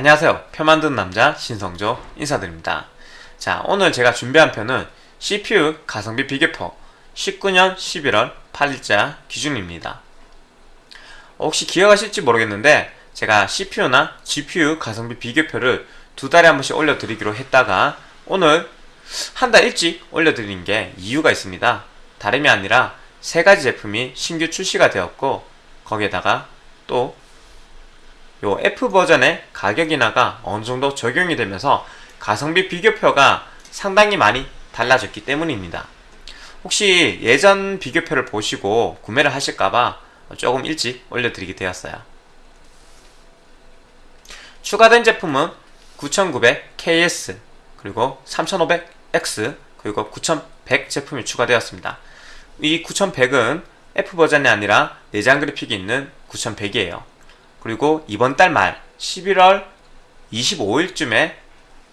안녕하세요. 표 만드는 남자 신성조 인사드립니다. 자 오늘 제가 준비한 표는 CPU 가성비 비교표 19년 11월 8일자 기준입니다. 혹시 기억하실지 모르겠는데 제가 CPU나 GPU 가성비 비교표를 두 달에 한 번씩 올려드리기로 했다가 오늘 한 달 일찍 올려드린 게 이유가 있습니다. 다름이 아니라 세 가지 제품이 신규 출시가 되었고 거기에다가 또 요 F 버전의 가격 인하가 어느 정도 적용이 되면서 가성비 비교표가 상당히 많이 달라졌기 때문입니다. 혹시 예전 비교표를 보시고 구매를 하실까봐 조금 일찍 올려드리게 되었어요. 추가된 제품은 9900KS 그리고 3500X 그리고 9100 제품이 추가되었습니다. 이 9100은 F 버전이 아니라 내장 그래픽이 있는 9100이에요. 그리고 이번 달 말 11월 25일쯤에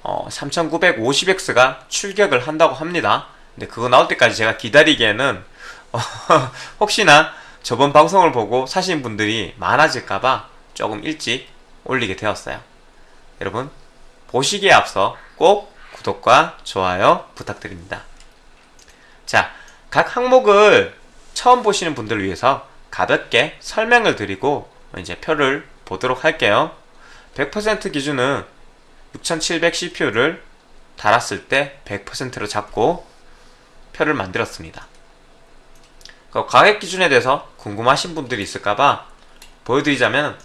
어, 3950X가 출격을 한다고 합니다. 근데 그거 나올 때까지 제가 기다리기에는 어, 혹시나 저번 방송을 보고 사신 분들이 많아질까봐 조금 일찍 올리게 되었어요. 여러분 보시기에 앞서 꼭 구독과 좋아요 부탁드립니다. 자, 각 항목을 처음 보시는 분들을 위해서 가볍게 설명을 드리고 이제 표를 보도록 할게요. 100% 기준은 6700 CPU를 달았을 때 100%로 잡고 표를 만들었습니다. 그 가격 기준에 대해서 궁금하신 분들이 있을까봐 보여드리자면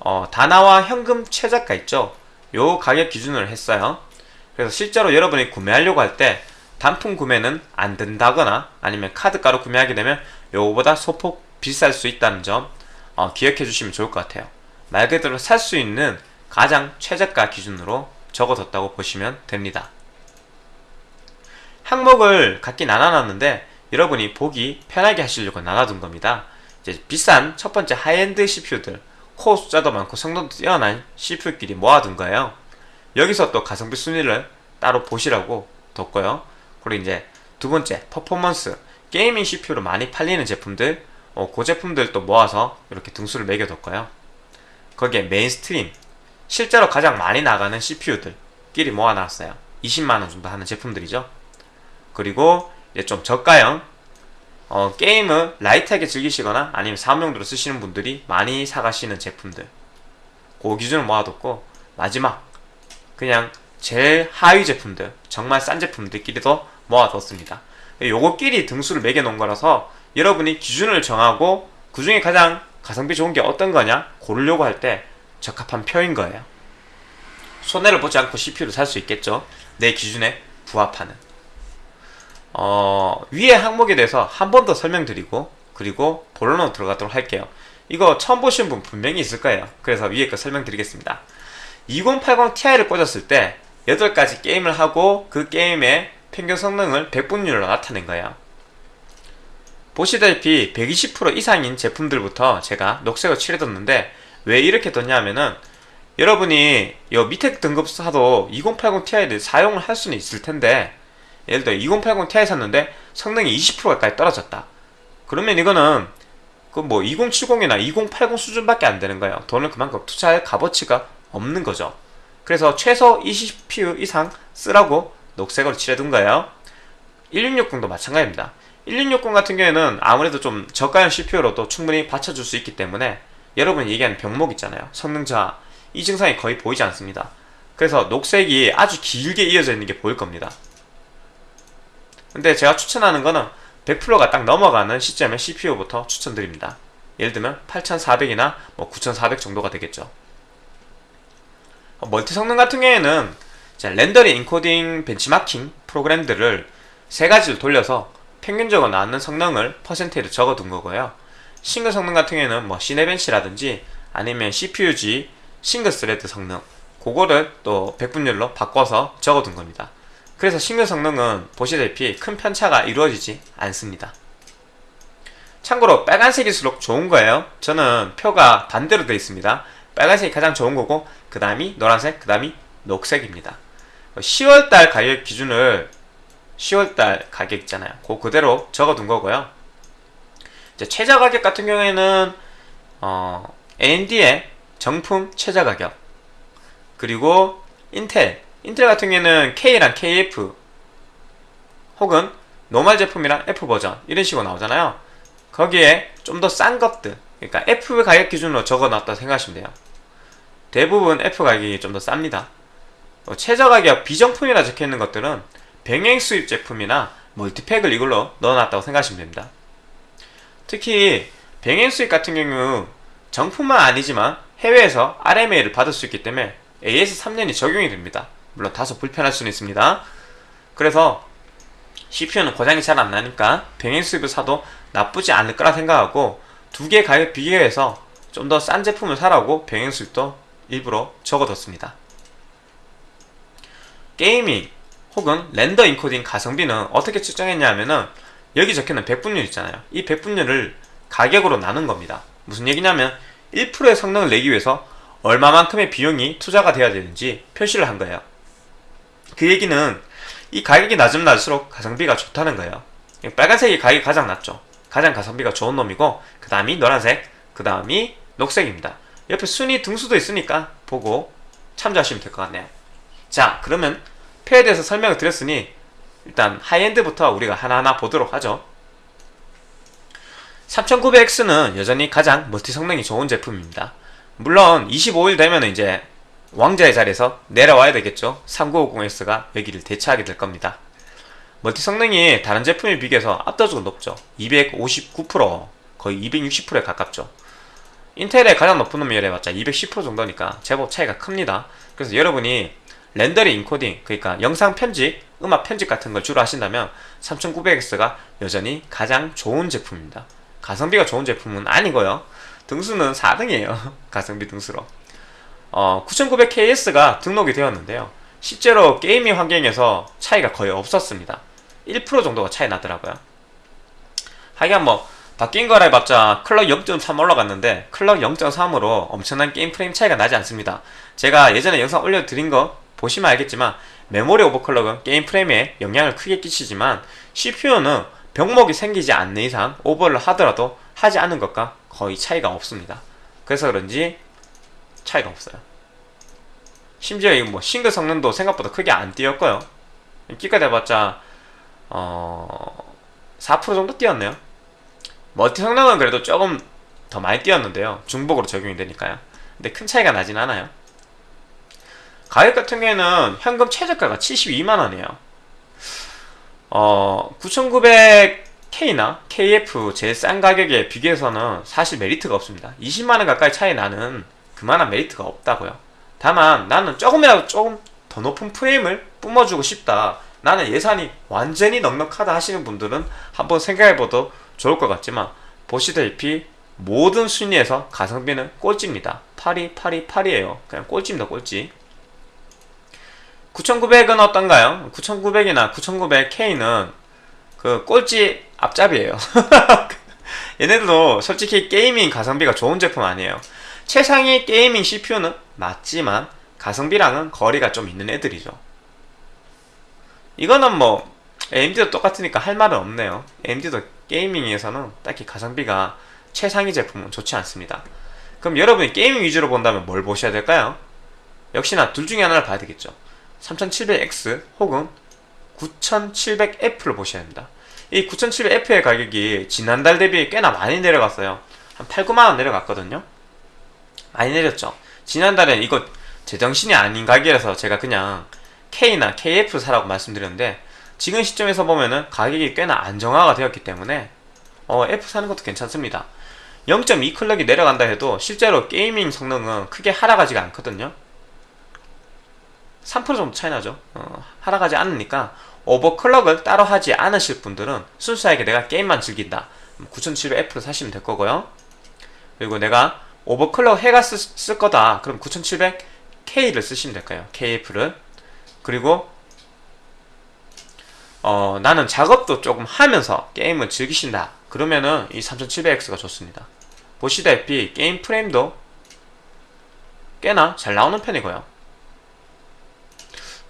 어, 다나와 현금 최저가 있죠? 요 가격 기준으로 했어요. 그래서 실제로 여러분이 구매하려고 할 때 단품 구매는 안 된다거나 아니면 카드가로 구매하게 되면 요거보다 소폭 비쌀 수 있다는 점 어, 기억해 주시면 좋을 것 같아요. 말 그대로 살 수 있는 가장 최저가 기준으로 적어뒀다고 보시면 됩니다. 항목을 각기 나눠놨는데 여러분이 보기 편하게 하시려고 나눠둔 겁니다. 이제 비싼 첫 번째 high-end CPU들 코어 숫자도 많고 성능도 뛰어난 CPU끼리 모아둔 거예요. 여기서 또 가성비 순위를 따로 보시라고 뒀고요. 그리고 이제 두 번째 퍼포먼스 gaming CPU로 많이 팔리는 제품들 어, 그 제품들도 모아서 이렇게 등수를 매겨뒀고요. 거기에 mainstream 실제로 가장 많이 나가는 CPU들끼리 모아놨어요. 20만원 정도 하는 제품들이죠. 그리고 이제 좀 저가형 어, 게임을 light하게 즐기시거나 아니면 사무용도로 쓰시는 분들이 많이 사가시는 제품들 그 기준을 모아뒀고 마지막 그냥 제일 하위 제품들 정말 싼 제품들끼리도 모아뒀습니다. 요거끼리 등수를 매겨놓은 거라서 여러분이 기준을 정하고 그 중에 가장 가성비 좋은 게 어떤 거냐 고르려고 할 때 적합한 표인 거예요. 손해를 보지 않고 CPU를 살 수 있겠죠. 내 기준에 부합하는. 어, 위에 항목에 대해서 한 번 더 설명드리고 그리고 본론으로 들어가도록 할게요. 이거 처음 보신 분 분명히 있을 거예요. 그래서 위에 거 설명드리겠습니다. 2080 Ti를 꽂았을 때 8가지 게임을 하고 그 게임의 평균 성능을 100분율로 나타낸 거예요. 보시다시피 120% 이상인 제품들부터 제가 녹색을 칠해뒀는데 왜 이렇게 뒀냐 하면은 여러분이 요 밑에 등급 사도 2080 Ti를 사용을 할 수는 있을 텐데 예를 들어 2080 Ti 샀는데 성능이 20% 가까이 떨어졌다. 그러면 이거는 그 뭐 2070이나 2080 수준밖에 안 되는 거예요. 돈을 그만큼 투자할 값어치가 없는 거죠. 그래서 최소 20PU 이상 쓰라고 녹색으로 칠해둔 거예요. 1660도 마찬가지입니다 1660 같은 경우에는 아무래도 좀 저가형 CPU로도 충분히 받쳐줄 수 있기 때문에 여러분이 얘기하는 병목 있잖아요. 성능 저하 이 증상이 거의 보이지 않습니다. 그래서 녹색이 아주 길게 이어져 있는 게 보일 겁니다. 근데 제가 추천하는 거는 100%가 딱 넘어가는 시점에 CPU부터 추천드립니다. 예를 들면 8400이나 뭐 9400 정도가 되겠죠. multi 성능 같은 경우에는 렌더링 인코딩 벤치마킹 프로그램들을 세 가지를 돌려서 평균적으로 나오는 성능을 퍼센티지를 적어둔 거고요. 싱글 성능 같은 경우에는 뭐 Cinebench라든지 아니면 CPU-Z 싱글 thread 성능 그거를 또 백분율로 바꿔서 적어둔 겁니다. 그래서 싱글 성능은 보시다시피 큰 편차가 이루어지지 않습니다. 참고로 빨간색일수록 좋은 거예요. 저는 표가 반대로 되어 있습니다. 빨간색이 가장 좋은 거고 그 다음이 노란색, 그 다음이 녹색입니다. 10월달 가격 기준을 10월달 가격 있잖아요. 그 그대로 적어둔 거고요. 이제 최저 가격 같은 경우에는 어, AMD의 정품 최저 가격 그리고 인텔 인텔 같은 경우에는 K랑 KF 혹은 normal 제품이랑 F 버전 이런 식으로 나오잖아요 거기에 좀 더 싼 것들 그러니까 F 가격 기준으로 적어놨다 생각하시면 돼요 대부분 F 가격이 좀 더 쌉니다 어, 최저 가격 비정품이라 적혀있는 것들은 병행 수입 제품이나 multi-pack을 이걸로 넣어놨다고 생각하시면 됩니다. 특히 병행 수입 같은 경우 정품만 아니지만 해외에서 RMA를 받을 수 있기 때문에 AS 3년이 적용이 됩니다. 물론 다소 불편할 수는 있습니다. 그래서 CPU는 고장이 잘 안 나니까 병행 수입을 사도 나쁘지 않을 거라 생각하고 두 개 가격 비교해서 좀 더 싼 제품을 사라고 병행 수입도 일부러 적어뒀습니다. 게이밍 혹은 렌더 인코딩 가성비는 어떻게 측정했냐면은 여기 적혀있는 백분율 있잖아요. 이 백분율을 가격으로 나눈 겁니다. 무슨 얘기냐면 1%의 성능을 내기 위해서 얼마만큼의 비용이 투자가 되어야 되는지 표시를 한 거예요. 그 얘기는 이 가격이 낮으면 낮을수록 가성비가 좋다는 거예요. 빨간색이 가격이 가장 낮죠. 가장 가성비가 좋은 놈이고 그 다음이 노란색, 그 다음이 녹색입니다. 옆에 순위 등수도 있으니까 보고 참조하시면 될 것 같네요. 자 그러면 표에 대해서 설명을 드렸으니 일단 high-end부터 우리가 하나하나 보도록 하죠. 3900X는 여전히 가장 multi 성능이 좋은 제품입니다. 물론 25일 되면 이제 왕자의 자리에서 내려와야 되겠죠. 3950X가 여기를 대체하게 될 겁니다. multi 성능이 다른 제품에 비교해서 압도적으로 높죠. 259% 거의 260%에 가깝죠. 인텔의 가장 높은 놈이 해봤자 210% 정도니까 제법 차이가 큽니다. 그래서 여러분이 렌더링 인코딩 그러니까 영상 편집, 음악 편집 같은 걸 주로 하신다면 3900X가 여전히 가장 좋은 제품입니다. 가성비가 좋은 제품은 아니고요. 등수는 4등이에요. 가성비 등수로. 어, 9900KS가 등록이 되었는데요. 실제로 gaming 환경에서 차이가 거의 없었습니다. 1% 정도가 차이 나더라고요. 하여간 뭐 바뀐 거라 해봤자 clock 0.3 올라갔는데 clock 0.3으로 엄청난 게임 프레임 차이가 나지 않습니다. 제가 예전에 영상 올려드린 거 보시면 알겠지만 메모리 오버클럭은 게임 프레임에 영향을 크게 끼치지만 CPU는 병목이 생기지 않는 이상 오버를 하더라도 하지 않은 것과 거의 차이가 없습니다. 그래서 그런지 차이가 없어요. 심지어 이 뭐 싱글 성능도 생각보다 크게 안 뛰었고요. 끽해봤자 어... 4% 정도 뛰었네요. 멀티 성능은 그래도 조금 더 많이 뛰었는데요. 중복으로 적용이 되니까요. 근데 큰 차이가 나진 않아요. 가격 같은 경우에는 현금 최저가가 72만원이에요. 어, 9900K나 KF 제일 싼 가격에 비교해서는 사실 메리트가 없습니다. 20만원 가까이 차이 나는 그만한 메리트가 없다고요. 다만 나는 조금이라도 조금 더 높은 프레임을 뿜어주고 싶다. 나는 예산이 완전히 넉넉하다 하시는 분들은 한번 생각해봐도 좋을 것 같지만 보시다시피 모든 순위에서 가성비는 꼴찌입니다. 8위, 8위, 8위에요. 그냥 꼴찌입니다, 꼴찌. 9900은 어떤가요? 9900이나 9900K는 그 꼴찌 앞잡이에요. 얘네들도 솔직히 게이밍 가성비가 좋은 제품 아니에요. 최상위 게이밍 CPU는 맞지만 가성비랑은 거리가 좀 있는 애들이죠. 이거는 뭐 AMD도 똑같으니까 할 말은 없네요. AMD도 게이밍에서는 딱히 가성비가 최상위 제품은 좋지 않습니다. 그럼 여러분이 게이밍 위주로 본다면 뭘 보셔야 될까요? 역시나 둘 중에 하나를 봐야 되겠죠. 3700X 혹은 9700F를 보셔야 됩니다. 이 9700F의 가격이 지난달 대비 꽤나 많이 내려갔어요. 한 8, 9만원 내려갔거든요. 많이 내렸죠. 지난달엔 이거 제정신이 아닌 가격이라서 제가 그냥 K나 KF 사라고 말씀드렸는데 지금 시점에서 보면은 가격이 꽤나 안정화가 되었기 때문에 어, F 사는 것도 괜찮습니다. 0.2 클럭이 내려간다 해도 실제로 게이밍 성능은 크게 하락하지가 않거든요. 3% 정도 차이 나죠. 어, 하락하지 않으니까 오버클럭을 따로 하지 않으실 분들은 순수하게 내가 게임만 즐긴다. 9700F를 사시면 될 거고요. 그리고 내가 오버클럭 해가 쓰, 쓸 거다. 그럼 9700K를 쓰시면 될까요? KF를. 그리고 어, 나는 작업도 조금 하면서 게임을 즐기신다. 그러면은 이 3700X가 좋습니다. 보시다시피 게임 프레임도 꽤나 잘 나오는 편이고요.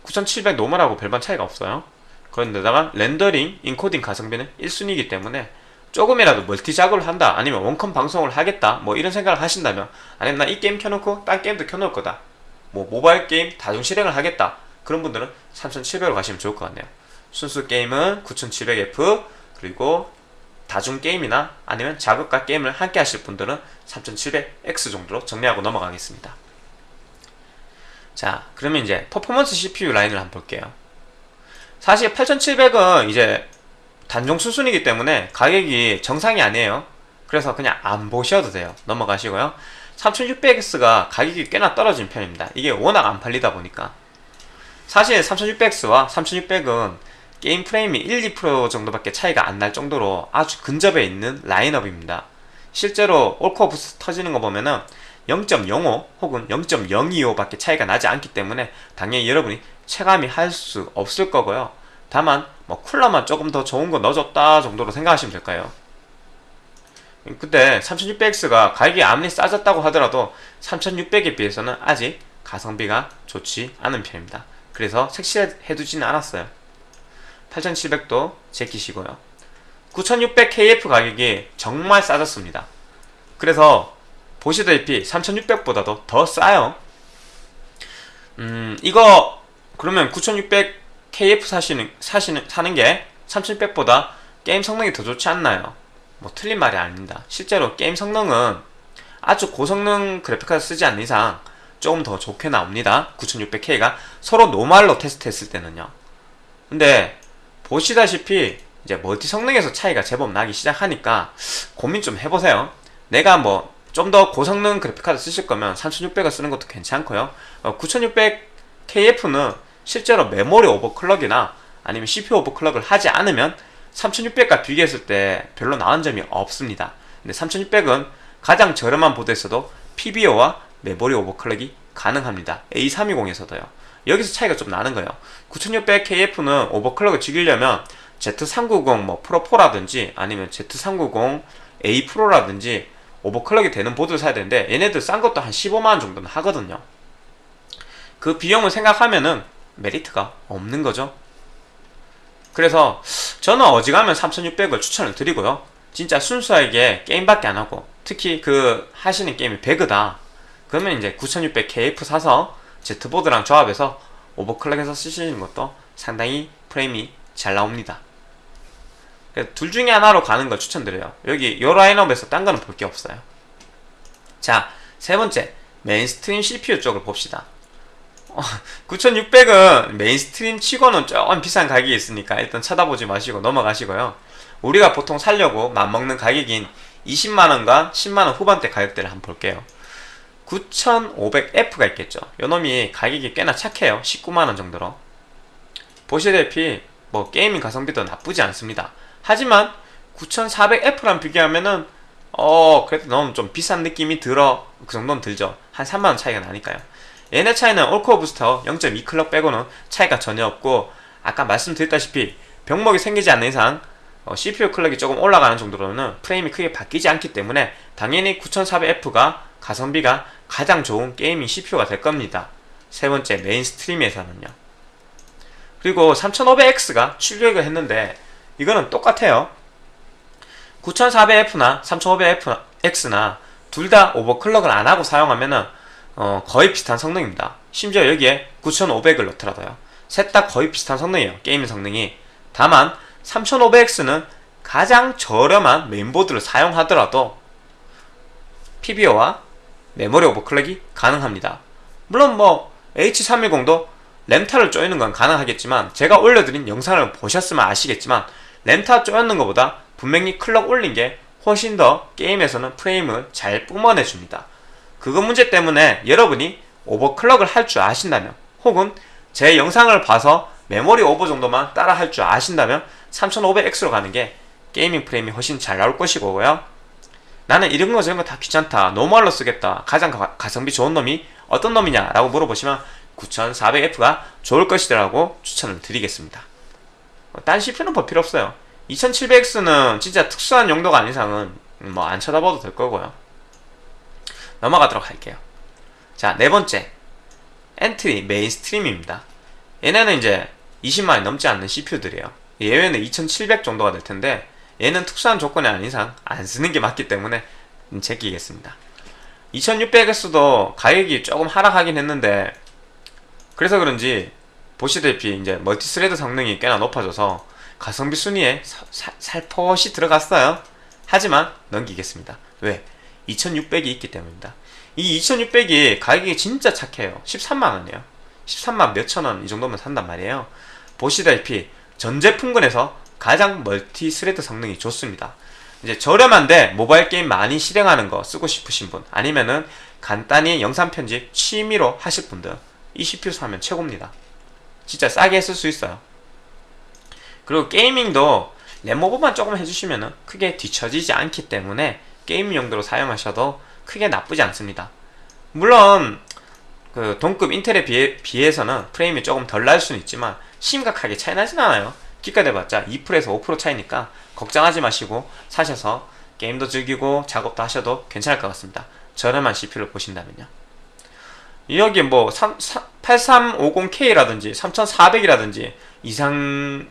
9700 노멀하고 별반 차이가 없어요. 그런데다가 렌더링, 인코딩 가성비는 1순위이기 때문에 조금이라도 멀티 작업을 한다 아니면 원컴 방송을 하겠다 뭐 이런 생각을 하신다면 아니면 나 이 게임 켜놓고 딴 게임도 켜놓을 거다 뭐 모바일 게임 다중 실행을 하겠다 그런 분들은 3700으로 가시면 좋을 것 같네요 순수 게임은 9700F 그리고 다중 게임이나 아니면 작업과 게임을 함께 하실 분들은 3700X 정도로 정리하고 넘어가겠습니다 자 그러면 이제 퍼포먼스 CPU 라인을 한번 볼게요. 사실 8700은 이제 단종 수순이기 때문에 가격이 정상이 아니에요. 그래서 그냥 안 보셔도 돼요. 넘어가시고요. 3600X가 가격이 꽤나 떨어진 편입니다. 이게 워낙 안 팔리다 보니까. 사실 3600X와 3600은 게임 프레임이 1, 2% 정도밖에 차이가 안 날 정도로 아주 근접해 있는 라인업입니다. 실제로 올코어 부스트 터지는 거 보면은 0.05 혹은 0.025 밖에 차이가 나지 않기 때문에 당연히 여러분이 체감이 할 수 없을 거고요. 다만 뭐 쿨러만 조금 더 좋은 거 넣어줬다 정도로 생각하시면 될까요? 근데 3600X가 가격이 아무리 싸졌다고 하더라도 3600에 비해서는 아직 가성비가 좋지 않은 편입니다. 그래서 색칠해두지는 않았어요. 8700도 제끼시고요. 9600KF 가격이 정말 싸졌습니다. 그래서 보시다시피 3600보다도 더 싸요 음 이거 그러면 9600KF 사시는 사시는 사는 게 3600보다 게임 성능이 더 좋지 않나요? 뭐 틀린 말이 아닙니다. 실제로 게임 성능은 아주 고성능 그래픽카드 쓰지 않는 이상 조금 더 좋게 나옵니다. 9600K가 서로 노말로 테스트했을 때는요. 근데 보시다시피 이제 멀티 성능에서 차이가 제법 나기 시작하니까 고민 좀 해보세요. 내가 뭐 좀 더 고성능 그래픽카드 쓰실 거면 3600을 쓰는 것도 괜찮고요. 어, 9600KF는 실제로 메모리 오버클럭이나 아니면 CPU 오버클럭을 하지 않으면 3600과 비교했을 때 별로 나은 점이 없습니다. 근데 3600은 가장 저렴한 보드에서도 PBO와 메모리 오버클럭이 가능합니다. A320에서도요. 여기서 차이가 좀 나는 거예요. 9600KF는 오버클럭을 죽이려면 Z390 뭐 프로4라든지 아니면 Z390A 프로라든지 오버클럭이 되는 보드를 사야 되는데 얘네들 싼 것도 한 15만원 정도는 하거든요. 그 비용을 생각하면은 메리트가 없는 거죠. 그래서 저는 어지간하면 3600을 추천을 드리고요. 진짜 순수하게 게임밖에 안 하고 특히 그 하시는 게임이 배그다. 그러면 이제 9600KF 사서 Z보드랑 조합해서 오버클럭해서 쓰시는 것도 상당히 프레임이 잘 나옵니다. 둘 중에 하나로 가는 걸 추천드려요. 여기 요 라인업에서 딴 거는 볼 게 없어요. 자, 세 번째 메인스트림 CPU 쪽을 봅시다. 9600은 메인스트림 치고는 조금 비싼 가격이 있으니까 일단 쳐다보지 마시고 넘어가시고요. 우리가 보통 살려고 맘먹는 가격인 20만원과 10만원 후반대 가격대를 한번 볼게요. 9500F가 있겠죠. 요놈이 가격이 꽤나 착해요. 19만원 정도로. 보시다시피 뭐 게이밍 가성비도 나쁘지 않습니다. 하지만 9400F랑 비교하면은 어 그래도 너무 좀 비싼 느낌이 들어 그 정도는 들죠. 한 3만원 차이가 나니까요. 얘네 차이는 올코어 부스트 0.2 클럭 빼고는 차이가 전혀 없고 아까 말씀드렸다시피 병목이 생기지 않는 이상 어, CPU 클럭이 조금 올라가는 정도로는 프레임이 크게 바뀌지 않기 때문에 당연히 9400F가 가성비가 가장 좋은 게이밍 CPU가 될 겁니다. 세 번째 메인스트림에서는요. 그리고 3500X가 출격을 했는데 이거는 똑같아요. 9400F나 3500X나 둘 다 오버클럭을 안 하고 사용하면은 어, 거의 비슷한 성능입니다. 심지어 여기에 9500을 넣더라도요. 셋 다 거의 비슷한 성능이에요. 게임 성능이. 다만 3500X는 가장 저렴한 메인보드를 사용하더라도 PBO와 메모리 오버클럭이 가능합니다. 물론 뭐 H310도 램타를 쪼이는 건 가능하겠지만 제가 올려드린 영상을 보셨으면 아시겠지만 램타 쪼였는 것보다 분명히 클럭 올린 게 훨씬 더 게임에서는 프레임을 잘 뿜어내 줍니다. 그거 문제 때문에 여러분이 오버클럭을 할 줄 아신다면 혹은 제 영상을 봐서 메모리 오버 정도만 따라 할 줄 아신다면 3500X로 가는 게 게이밍 프레임이 훨씬 잘 나올 것이고요. 나는 이런 거 저런 거 다 귀찮다. 노멀로 쓰겠다. 가장 가성비 좋은 놈이 어떤 놈이냐 라고 물어보시면 9400F가 좋을 것이라고 추천을 드리겠습니다. 딴 CPU는 볼 필요 없어요. 2700X는 진짜 특수한 용도가 아닌 이상은 뭐 안 쳐다봐도 될 거고요. 넘어가도록 할게요. 자, 네 번째. 엔트리 메인스트림입니다. 얘네는 이제 20만이 넘지 않는 CPU들이에요. 예외는 2700 정도가 될 텐데 얘는 특수한 조건이 아닌 이상 안 쓰는 게 맞기 때문에 제끼겠습니다. 2600X도 가격이 조금 하락하긴 했는데 그래서 그런지 보시다시피 이제 multi-thread 성능이 꽤나 높아져서 가성비 순위에 사- 사- 살포시 들어갔어요. 하지만 넘기겠습니다. 왜? 2600이 있기 때문입니다. 이 2600이 가격이 진짜 착해요. 13만원이에요. 13만 몇천원 이 정도면 산단 말이에요. 보시다시피 전 제품군에서 가장 multi thread 성능이 좋습니다. 이제 저렴한데 모바일 게임 많이 실행하는 거 쓰고 싶으신 분 아니면은 간단히 영상 편집 취미로 하실 분들 이 CPU 사면 최고입니다. 진짜 싸게 했을 수 있어요. 그리고 gaming도 램오버만 조금 해주시면은 크게 뒤처지지 않기 때문에 게임 용도로 사용하셔도 크게 나쁘지 않습니다. 물론 그 동급 인텔에 비해, 비해서는 프레임이 조금 덜 날 수는 있지만 심각하게 차이 나진 않아요. 기가돼봤자 2%에서 5% 차이니까 걱정하지 마시고 사셔서 게임도 즐기고 작업도 하셔도 괜찮을 것 같습니다. 저렴한 CPU를 보신다면요. 여기 뭐 8350K라든지 3400이라든지 이상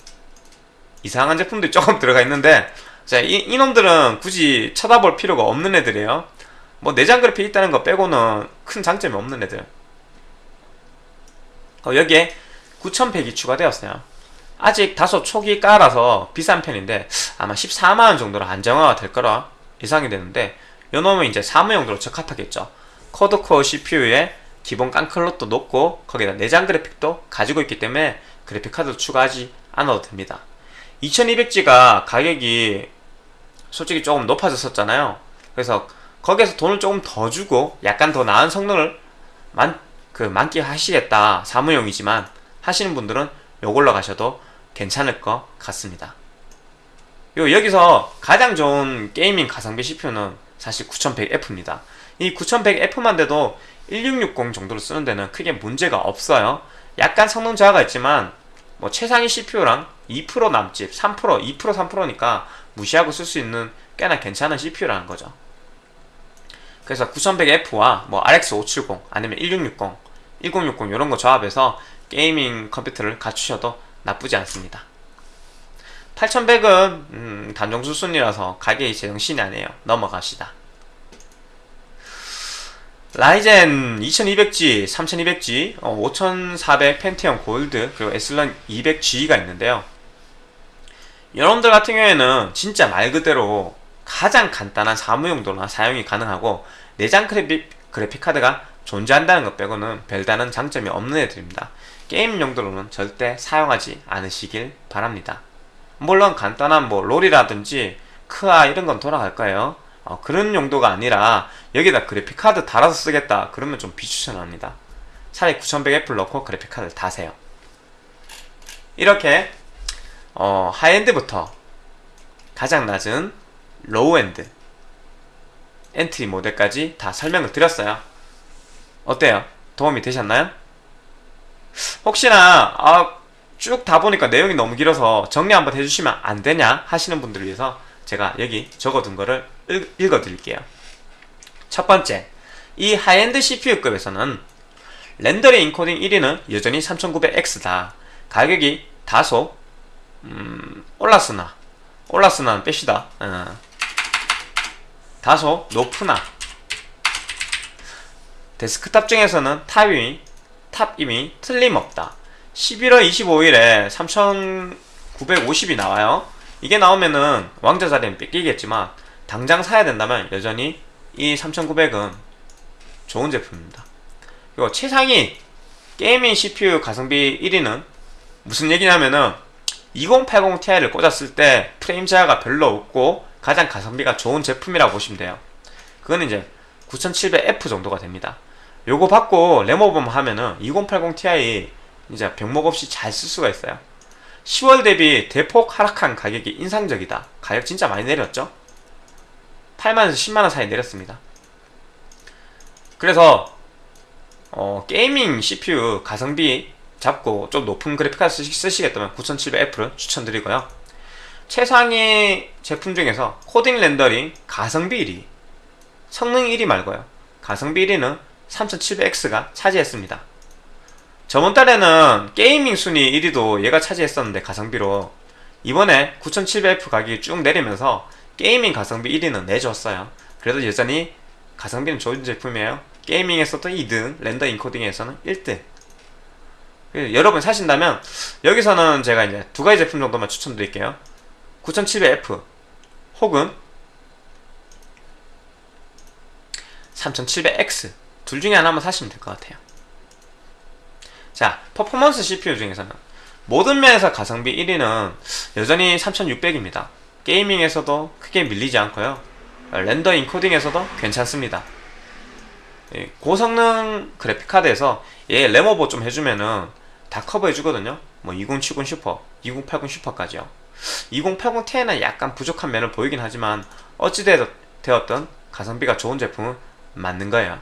이상한 제품들이 조금 들어가 있는데 자, 이, 이놈들은 굳이 쳐다볼 필요가 없는 애들이에요. 뭐 내장 그래픽 있다는 거 빼고는 큰 장점이 없는 애들. 어, 여기에 9100이 추가되었어요. 아직 다소 초기 까라서 비싼 편인데 아마 14만원 정도로 안정화가 될 거라 예상이 되는데 요놈은 이제 사무용도로 적합하겠죠. 코드코어 CPU에 기본 깡클롯도 높고 거기다 내장 그래픽도 가지고 있기 때문에 그래픽카드 추가하지 않아도 됩니다. 2200G가 가격이 솔직히 조금 높아졌었잖아요. 그래서 거기에서 돈을 조금 더 주고 약간 더 나은 성능을 만, 그 만끽하시겠다 사무용이지만 하시는 분들은 요걸로 가셔도 괜찮을 것 같습니다. 요 여기서 가장 좋은 게이밍 가성비 CPU는 사실 9100F입니다. 이 9100F만 돼도 1660 정도로 쓰는 데는 크게 문제가 없어요. 약간 성능 저하가 있지만 뭐 최상위 CPU랑 2% 남짓, 3%, 2%, 3%니까 무시하고 쓸 수 있는 꽤나 괜찮은 CPU라는 거죠. 그래서 9100F와 뭐 RX 570 아니면 1660, 1060 이런 거 조합해서 게이밍 컴퓨터를 갖추셔도 나쁘지 않습니다. 8100은 음, 단종수 순이라서 가격이 제정신이 아니에요. 넘어갑시다. 라이젠 2200G, 3200G, 어, 5400 펜티엄 골드, 그리고 에슬런 200G가 있는데요. 여러분들 같은 경우에는 진짜 말 그대로 가장 간단한 사무용도나 사용이 가능하고 내장 그래픽, 그래픽 카드가 존재한다는 것 빼고는 별다른 장점이 없는 애들입니다. 게임 용도로는 절대 사용하지 않으시길 바랍니다. 물론 간단한 뭐 롤이라든지 크아 이런 건 돌아갈 거예요. 어, 그런 용도가 아니라 여기다 그래픽카드 달아서 쓰겠다 그러면 좀 비추천합니다. 차라리 9100F를 넣고 그래픽카드를 다세요. 이렇게 어, high-end부터 가장 낮은 low-end entry 모델까지 다 설명을 드렸어요. 어때요? 도움이 되셨나요? 혹시나 아, 쭉 다 보니까 내용이 너무 길어서 정리 한번 해주시면 안 되냐 하시는 분들을 위해서 제가 여기 적어둔 거를 읽, 어 드릴게요. 첫 번째, 이 high-end CPU급에서는 rendering encoding 1위는 여전히 3900X다. 가격이 다소 음, 올랐으나 올랐으나 뺍시다. 어. 다소 높으나 데스크탑 중에서는 탑임이 탑임이 틀림없다. 11월 25일에 3950이 나와요. 이게 나오면은 왕자 자리는 뺏기겠지만 당장 사야 된다면 여전히 이 3900은 좋은 제품입니다. 그리고 최상위 게이밍 CPU 가성비 1위는 무슨 얘기냐면은 2080 Ti를 꽂았을 때 프레임 저하가 별로 없고 가장 가성비가 좋은 제품이라고 보시면 돼요. 그거는 이제 9700F 정도가 됩니다. 요거 받고 램오버만 하면은 2080 Ti 이제 병목 없이 잘 쓸 수가 있어요. 10월 대비 대폭 하락한 가격이 인상적이다. 가격 진짜 많이 내렸죠? 8만원에서 10만원 사이 내렸습니다. 그래서 어, 게이밍 CPU 가성비 잡고 좀 높은 그래픽카드 쓰시겠다면 9700F를 추천드리고요. 최상위 제품 중에서 encoding rendering 가성비 1위 성능 1위 말고요. 가성비 1위는 3700X가 차지했습니다. 저번 달에는 gaming 순위 1위도 얘가 차지했었는데 가성비로 이번에 9700F 가격이 쭉 내리면서 gaming 가성비 1위는 내줬어요. 그래도 여전히 가성비는 좋은 제품이에요. gaming에서도 2등, render encoding에서는 1등. 그 여러분 사신다면 여기서는 제가 이제 두 가지 제품 정도만 추천드릴게요. 9700F 혹은 3700X 둘 중에 하나만 사시면 될 것 같아요. 자, 퍼포먼스 CPU 중에서는 모든 면에서 가성비 1위는 여전히 3600입니다. 게이밍에서도 크게 밀리지 않고요. 렌더 인코딩에서도 괜찮습니다. 예, 고성능 그래픽카드에서 얘 램오버 좀 해주면은 다 커버해주거든요. 뭐 2070 슈퍼, 2080 슈퍼까지요. 2080 Ti는 약간 부족한 면을 보이긴 하지만 어찌되었던 가성비가 좋은 제품은 맞는 거예요.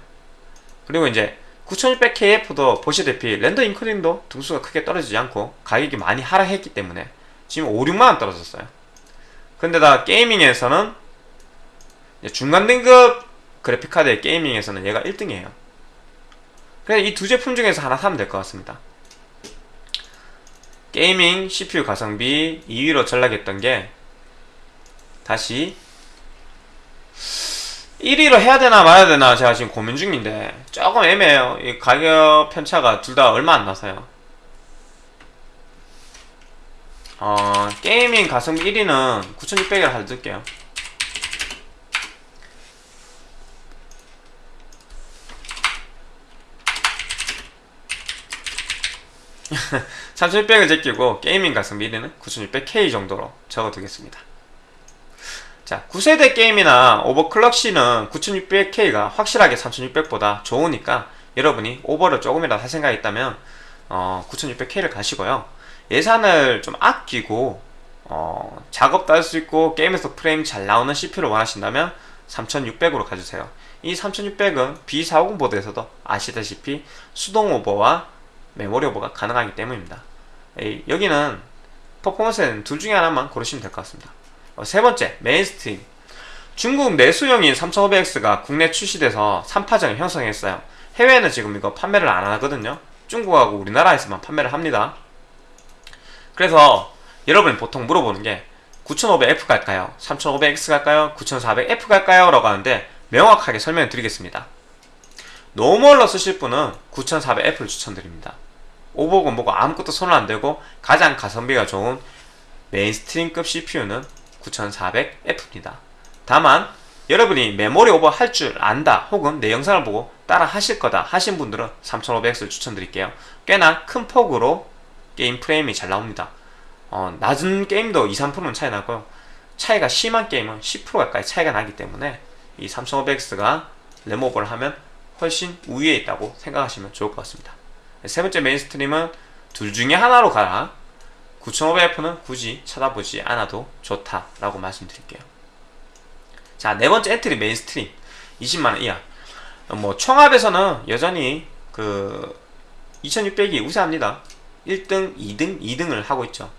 그리고 이제 9600KF도 보시다시피 render encoding도 등수가 크게 떨어지지 않고 가격이 많이 하락했기 때문에 지금 5, 6만원 떨어졌어요. 근데다 gaming에서는 중간 등급 그래픽카드의 gaming에서는 얘가 1등이에요. 그래서 이 두 제품 중에서 하나 사면 될 것 같습니다. gaming CPU 가성비 2위로 전락했던 게 다시 1위로 해야 되나 말아야 되나 제가 지금 고민 중인데 조금 애매해요. 이 가격 편차가 둘 다 얼마 안 나서요. 어, gaming 가성비 1위는 9600이라 할게요. 3600을 제끼고 gaming 가성비 1위는 9600K 정도로 적어두겠습니다. 자, 9세대 게임이나 overclock 시는 9600K가 확실하게 3600보다 좋으니까 여러분이 오버를 조금이라도 할 생각이 있다면 어, 9600K를 가시고요. 예산을 좀 아끼고 어, 작업도 할 수 있고 게임에서 프레임 잘 나오는 CPU를 원하신다면 3600으로 가주세요. 이 3600은 B450 보드에서도 아시다시피 수동 오버와 메모리 오버가 가능하기 때문입니다. 에이, 여기는 퍼포먼스에는 둘 중에 하나만 고르시면 될 것 같습니다. 어, 세 번째, mainstream. 중국 내수용인 3500X가 국내 출시돼서 3파전을 형성했어요. 해외에는 지금 이거 판매를 안 하거든요. 중국하고 우리나라에서만 판매를 합니다. 그래서 여러분이 보통 물어보는 게 9500F 갈까요? 3500X 갈까요? 9400F 갈까요? 라고 하는데 명확하게 설명을 드리겠습니다. normal로 쓰실 분은 9400F를 추천드립니다. 오버고 뭐고 아무것도 손을 안 대고 가장 가성비가 좋은 mainstream급 CPU는 9400F입니다. 다만 여러분이 메모리 오버 할 줄 안다 혹은 내 영상을 보고 따라 하실 거다 하신 분들은 3500X를 추천드릴게요. 꽤나 큰 폭으로 게임 프레임이 잘 나옵니다. 어, 낮은 게임도 2, 3%는 차이 나고요. 차이가 심한 게임은 10% 가까이 차이가 나기 때문에 이 3500X가 램오버를 하면 훨씬 우위에 있다고 생각하시면 좋을 것 같습니다. 세 번째 mainstream은 둘 중에 하나로 가라. 9500F는 굳이 쳐다보지 않아도 좋다라고 말씀드릴게요. 자, 네 번째 entry mainstream 20만원 이하. 뭐 총합에서는 여전히 그 2600이 우세합니다. 1등, 2등, 2등을 하고 있죠.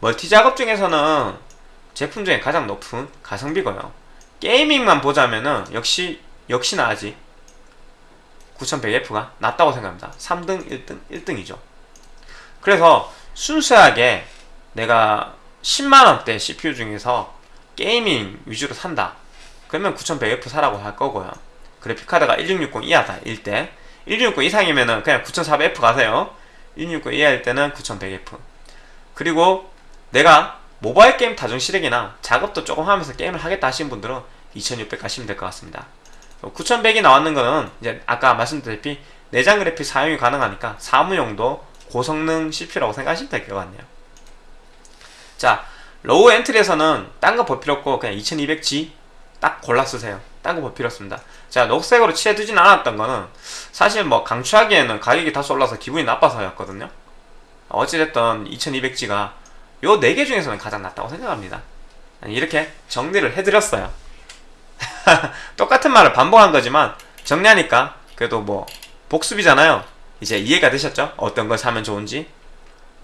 멀티 작업 중에서는 제품 중에 가장 높은 가성비고요. 게이밍만 보자면은 역시 역시나 아직 9100F가 낫다고 생각합니다. 3등, 1등, 1등이죠. 그래서 순수하게 내가 10만원대 CPU 중에서 게이밍 위주로 산다. 그러면 9100F 사라고 할 거고요. 그래픽카드가 1660 이하다, 1대. 1660 이상이면은 그냥 9400F 가세요. 1660 이하일 때는 9100F. 그리고 내가 모바일 게임 다중 실행이나 작업도 조금 하면서 게임을 하겠다 하신 분들은 2600 가시면 될 것 같습니다. 9100이 나왔는 거는 이제 아까 말씀드렸다시피 내장 그래픽 사용이 가능하니까 사무용도 고성능 CPU라고 생각하시면 될 것 같네요. 자, low entry에서는 딴 거 볼 필요 없고 그냥 2200G 딱 골라 쓰세요. 딴거볼 필요 없습니다. 자, 녹색으로 칠해두진 않았던 거는 사실 뭐 강추하기에는 가격이 다소 올라서 기분이 나빠서였거든요. 어찌됐든 2200G가 요 4개 중에서는 가장 낫다고 생각합니다. 이렇게 정리를 해드렸어요. 똑같은 말을 반복한 거지만 정리하니까 그래도 뭐 복습이잖아요. 이제 이해가 되셨죠? 어떤 걸 사면 좋은지.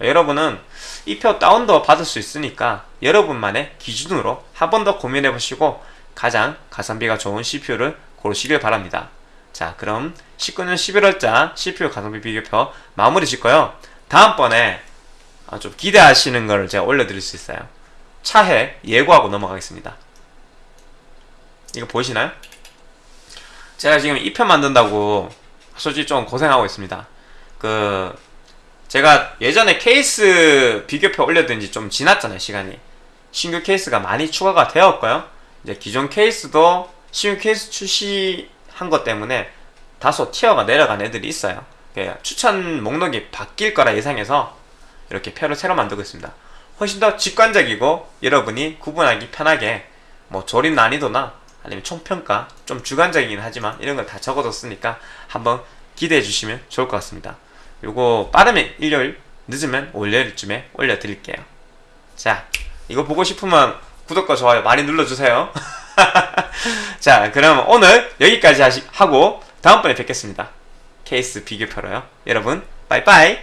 여러분은 이 표 다운도 받을 수 있으니까 여러분만의 기준으로 한 번 더 고민해 보시고 가장 가성비가 좋은 CPU를 고르시길 바랍니다. 자, 그럼 19년 11월자 CPU 가성비 비교표 마무리 짓고요. 다음번에 좀 기대하시는 걸 제가 올려드릴 수 있어요. 차해 예고하고 넘어가겠습니다. 이거 보이시나요? 제가 지금 2편 만든다고 솔직히 좀 고생하고 있습니다. 그 제가 예전에 케이스 비교표 올려둔 지 좀 지났잖아요, 시간이. 신규 케이스가 많이 추가가 되었고요. 이제 기존 케이스도 신규 케이스 출시한 것 때문에 다소 tier가 내려간 애들이 있어요. 그 추천 목록이 바뀔 거라 예상해서 이렇게 표를 새로 만들고 있습니다. 훨씬 더 직관적이고 여러분이 구분하기 편하게 뭐 조립 난이도나 아니면 총평가 좀 주관적이긴 하지만 이런 걸 다 적어뒀으니까 한번 기대해 주시면 좋을 것 같습니다. 요거 빠르면 일요일 늦으면 월요일쯤에 올려드릴게요. 자 이거 보고 싶으면 구독과 좋아요 많이 눌러주세요. 자 그럼 오늘 여기까지 하시, 하고 다음번에 뵙겠습니다. 케이스 비교표로요. 여러분 빠이빠이